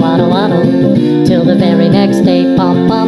waddle waddle till the very next day. Pom pom pom.